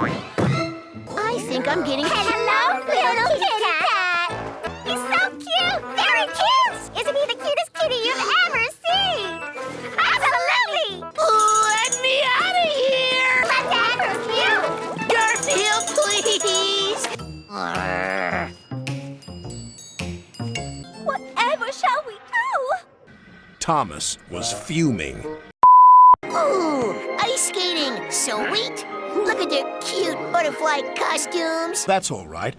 I think I'm getting... Hello, little kitty cat. He's so cute. Very cute. Isn't he the cutest kitty you've ever seen? Absolutely. Let me out of here! Let Dad you. Garfield, please! Whatever shall we do? Thomas was fuming. Ooh, ice skating, So sweet! Look at their cute butterfly costumes! That's all right.